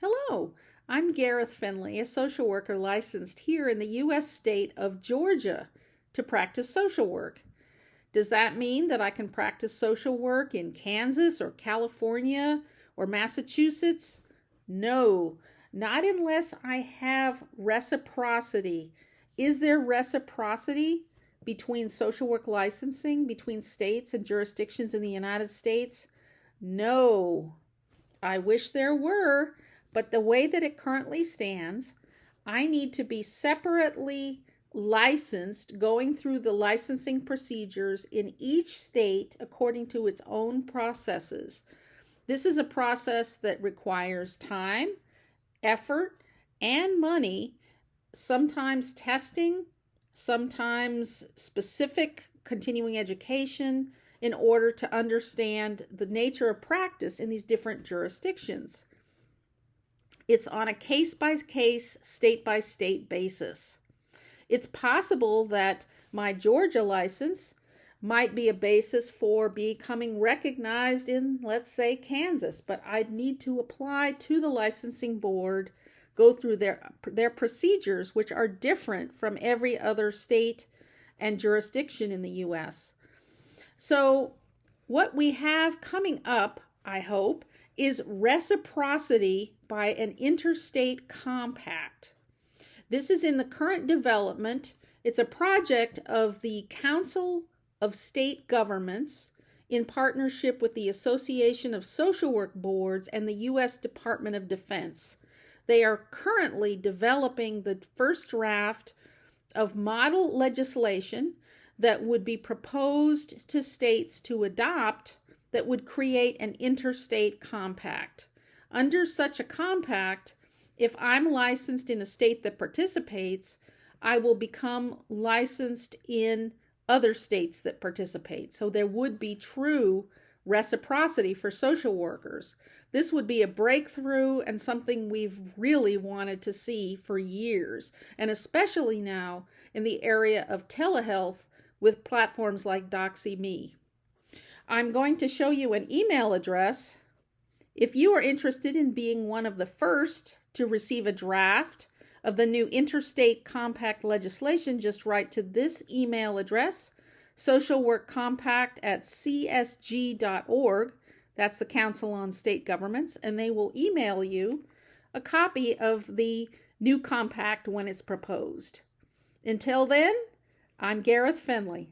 Hello, I'm Gareth Finley, a social worker licensed here in the U.S. state of Georgia to practice social work. Does that mean that I can practice social work in Kansas or California or Massachusetts? No, not unless I have reciprocity. Is there reciprocity between social work licensing between states and jurisdictions in the United States? No. I wish there were, but the way that it currently stands, I need to be separately licensed, going through the licensing procedures in each state according to its own processes. This is a process that requires time, effort, and money, sometimes testing, sometimes specific continuing education in order to understand the nature of practice in these different jurisdictions. It's on a case by case, state by state basis. It's possible that my Georgia license might be a basis for becoming recognized in, let's say, Kansas, but I'd need to apply to the licensing board, go through their, their procedures, which are different from every other state and jurisdiction in the U.S. So, what we have coming up, I hope, is reciprocity by an interstate compact. This is in the current development. It's a project of the Council of State Governments in partnership with the Association of Social Work Boards and the U.S. Department of Defense. They are currently developing the first draft of model legislation that would be proposed to states to adopt that would create an interstate compact. Under such a compact, if I'm licensed in a state that participates, I will become licensed in other states that participate. So there would be true reciprocity for social workers. This would be a breakthrough and something we've really wanted to see for years, and especially now in the area of telehealth with platforms like DoxyMe. I'm going to show you an email address. If you are interested in being one of the first to receive a draft of the new interstate compact legislation, just write to this email address, socialworkcompact at csg.org. That's the Council on State Governments, and they will email you a copy of the new compact when it's proposed. Until then, I'm Gareth Finley.